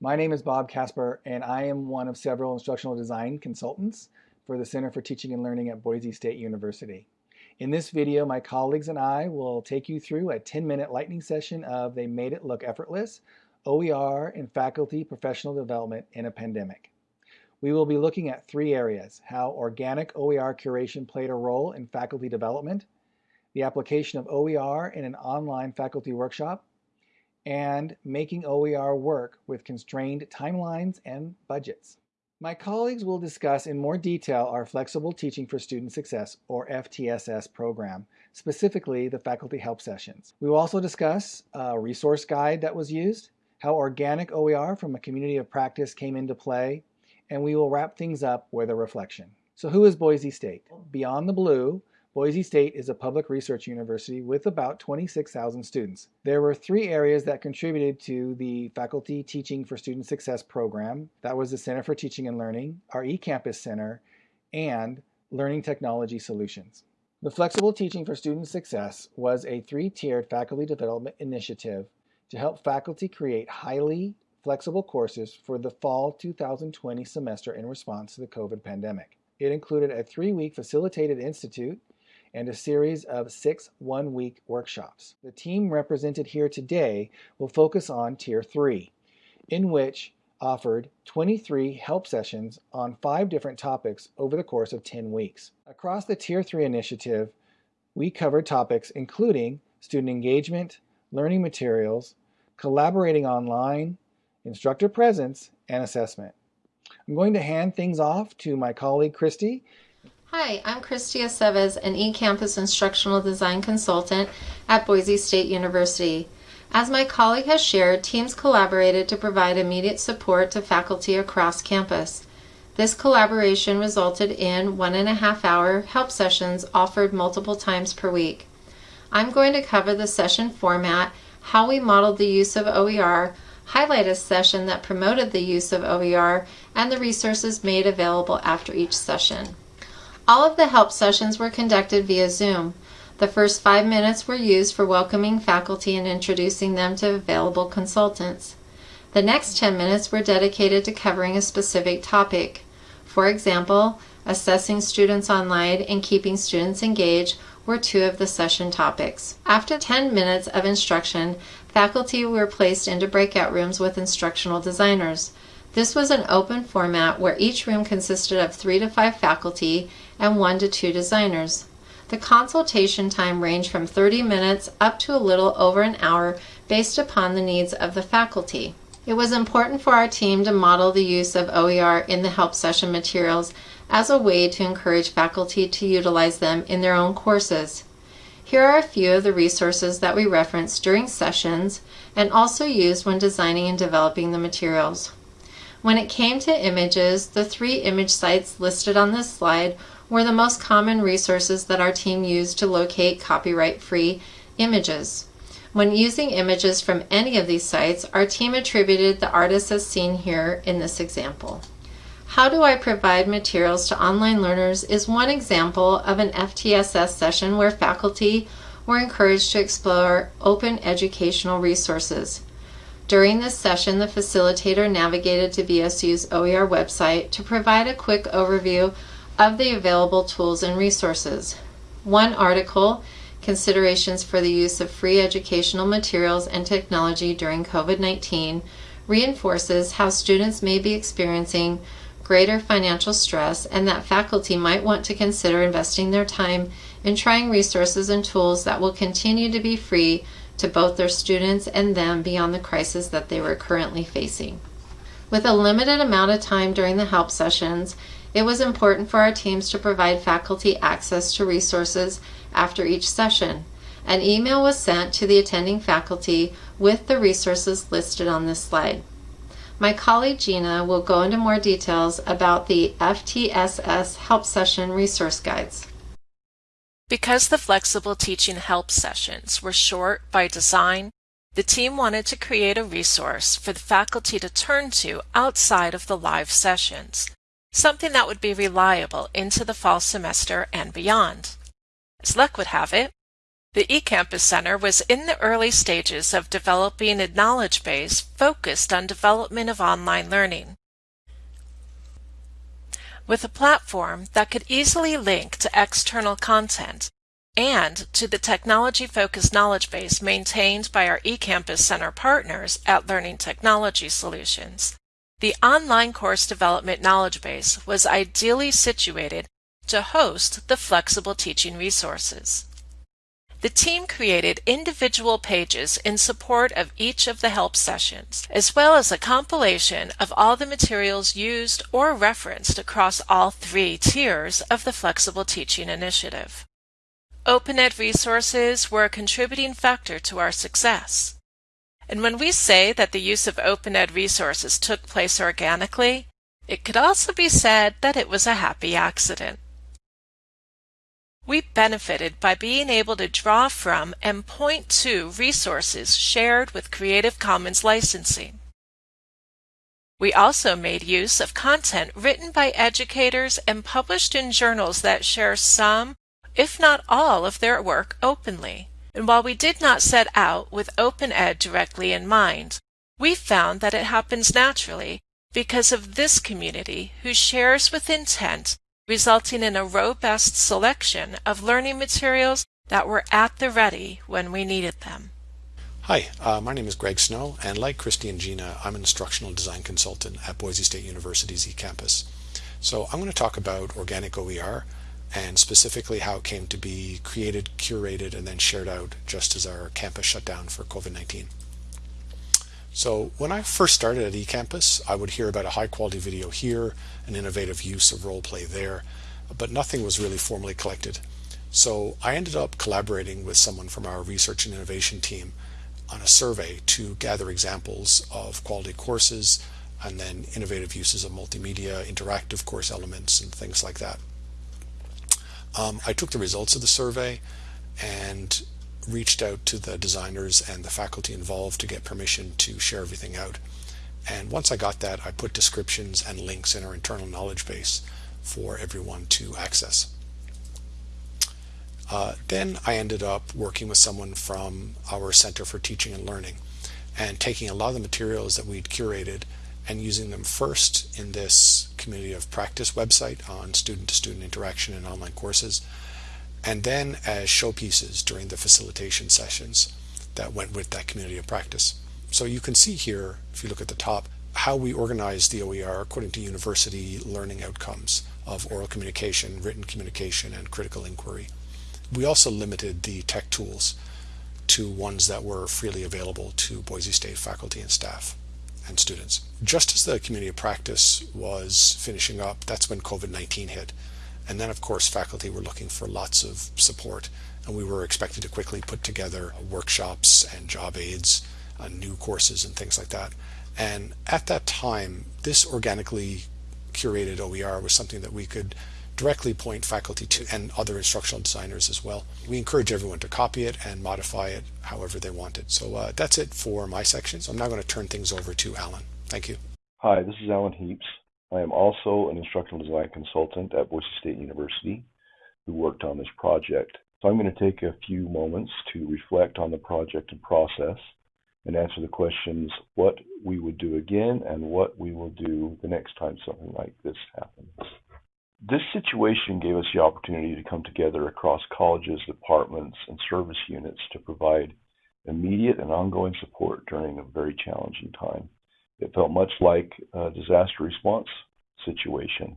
My name is Bob Casper, and I am one of several instructional design consultants for the Center for Teaching and Learning at Boise State University. In this video, my colleagues and I will take you through a 10-minute lightning session of They Made It Look Effortless, OER and Faculty Professional Development in a Pandemic. We will be looking at three areas, how organic OER curation played a role in faculty development, the application of OER in an online faculty workshop, and making OER work with constrained timelines and budgets. My colleagues will discuss in more detail our Flexible Teaching for Student Success, or FTSS program, specifically the faculty help sessions. We will also discuss a resource guide that was used, how organic OER from a community of practice came into play, and we will wrap things up with a reflection. So who is Boise State? Beyond the blue, Boise State is a public research university with about 26,000 students. There were three areas that contributed to the Faculty Teaching for Student Success program. That was the Center for Teaching and Learning, our eCampus Center, and Learning Technology Solutions. The Flexible Teaching for Student Success was a three-tiered faculty development initiative to help faculty create highly flexible courses for the fall 2020 semester in response to the COVID pandemic. It included a three-week facilitated institute and a series of six one-week workshops. The team represented here today will focus on Tier 3, in which offered 23 help sessions on five different topics over the course of 10 weeks. Across the Tier 3 initiative, we covered topics including student engagement, learning materials, collaborating online, instructor presence, and assessment. I'm going to hand things off to my colleague Christy Hi, I'm Christy Aceves, an eCampus instructional design consultant at Boise State University. As my colleague has shared, teams collaborated to provide immediate support to faculty across campus. This collaboration resulted in one and a half hour help sessions offered multiple times per week. I'm going to cover the session format, how we modeled the use of OER, highlight a session that promoted the use of OER, and the resources made available after each session. All of the help sessions were conducted via Zoom. The first five minutes were used for welcoming faculty and introducing them to available consultants. The next 10 minutes were dedicated to covering a specific topic. For example, assessing students online and keeping students engaged were two of the session topics. After 10 minutes of instruction, faculty were placed into breakout rooms with instructional designers. This was an open format where each room consisted of three to five faculty and one to two designers. The consultation time ranged from 30 minutes up to a little over an hour based upon the needs of the faculty. It was important for our team to model the use of OER in the help session materials as a way to encourage faculty to utilize them in their own courses. Here are a few of the resources that we referenced during sessions and also used when designing and developing the materials. When it came to images, the three image sites listed on this slide were the most common resources that our team used to locate copyright-free images. When using images from any of these sites, our team attributed the artists as seen here in this example. How do I provide materials to online learners is one example of an FTSS session where faculty were encouraged to explore open educational resources. During this session, the facilitator navigated to BSU's OER website to provide a quick overview of the available tools and resources. One article, Considerations for the Use of Free Educational Materials and Technology During COVID-19, reinforces how students may be experiencing greater financial stress and that faculty might want to consider investing their time in trying resources and tools that will continue to be free to both their students and them beyond the crisis that they were currently facing. With a limited amount of time during the help sessions, it was important for our teams to provide faculty access to resources after each session. An email was sent to the attending faculty with the resources listed on this slide. My colleague Gina will go into more details about the FTSS Help Session resource guides. Because the flexible teaching help sessions were short by design, the team wanted to create a resource for the faculty to turn to outside of the live sessions, something that would be reliable into the fall semester and beyond. As luck would have it, The eCampus Center was in the early stages of developing a knowledge base focused on development of online learning. With a platform that could easily link to external content and to the technology-focused knowledge base maintained by our eCampus Center partners at Learning Technology Solutions, the online course development knowledge base was ideally situated to host the flexible teaching resources. The team created individual pages in support of each of the help sessions, as well as a compilation of all the materials used or referenced across all three tiers of the Flexible Teaching Initiative. OpenEd resources were a contributing factor to our success. And when we say that the use of OpenEd resources took place organically, it could also be said that it was a happy accident. We benefited by being able to draw from and point to resources shared with Creative Commons licensing. We also made use of content written by educators and published in journals that share some, if not all, of their work openly. And while we did not set out with open ed directly in mind, we found that it happens naturally because of this community who shares with intent resulting in a robust selection of learning materials that were at the ready when we needed them. Hi, uh, my name is Greg Snow, and like Christy and Gina, I'm an instructional design consultant at Boise State University's eCampus. So I'm going to talk about organic OER and specifically how it came to be created, curated, and then shared out just as our campus shut down for COVID-19. So when I first started at eCampus, I would hear about a high quality video here, an innovative use of role play there, but nothing was really formally collected. So I ended up collaborating with someone from our research and innovation team on a survey to gather examples of quality courses and then innovative uses of multimedia, interactive course elements, and things like that. Um, I took the results of the survey and reached out to the designers and the faculty involved to get permission to share everything out. And once I got that, I put descriptions and links in our internal knowledge base for everyone to access. Uh, then I ended up working with someone from our Center for Teaching and Learning and taking a lot of the materials that we'd curated and using them first in this community of practice website on student-to-student -student interaction and online courses and then as showpieces during the facilitation sessions that went with that community of practice. So you can see here, if you look at the top, how we organize the OER according to university learning outcomes of oral communication, written communication, and critical inquiry. We also limited the tech tools to ones that were freely available to Boise State faculty and staff and students. Just as the community of practice was finishing up, that's when COVID-19 hit. And then, of course, faculty were looking for lots of support, and we were expected to quickly put together workshops and job aids, uh, new courses, and things like that. And at that time, this organically curated OER was something that we could directly point faculty to and other instructional designers as well. We encourage everyone to copy it and modify it however they want it. So uh, that's it for my section. So I'm now going to turn things over to Alan. Thank you. Hi, this is Alan Heaps. I am also an instructional design consultant at Boise State University who worked on this project. So I'm going to take a few moments to reflect on the project and process and answer the questions what we would do again and what we will do the next time something like this happens. This situation gave us the opportunity to come together across colleges, departments, and service units to provide immediate and ongoing support during a very challenging time. It felt much like a disaster response situation.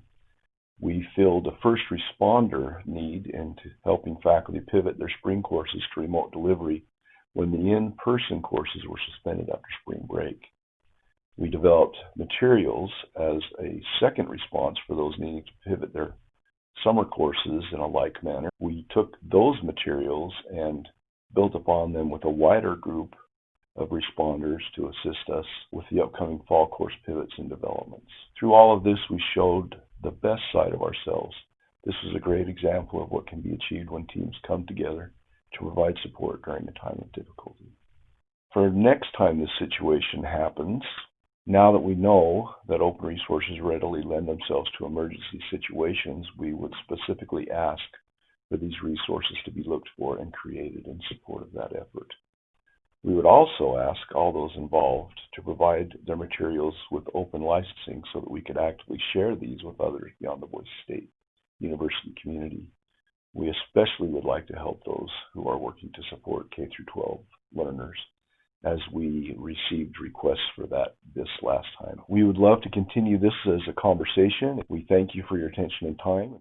We filled a first responder need into helping faculty pivot their spring courses to remote delivery when the in-person courses were suspended after spring break. We developed materials as a second response for those needing to pivot their summer courses in a like manner. We took those materials and built upon them with a wider group of responders to assist us with the upcoming fall course pivots and developments. Through all of this, we showed the best side of ourselves. This is a great example of what can be achieved when teams come together to provide support during a time of difficulty. For next time this situation happens, now that we know that open resources readily lend themselves to emergency situations, we would specifically ask for these resources to be looked for and created in support of that effort. We would also ask all those involved to provide their materials with open licensing so that we could actively share these with others beyond the Boise State University community. We especially would like to help those who are working to support K through 12 learners as we received requests for that this last time. We would love to continue this as a conversation. We thank you for your attention and time.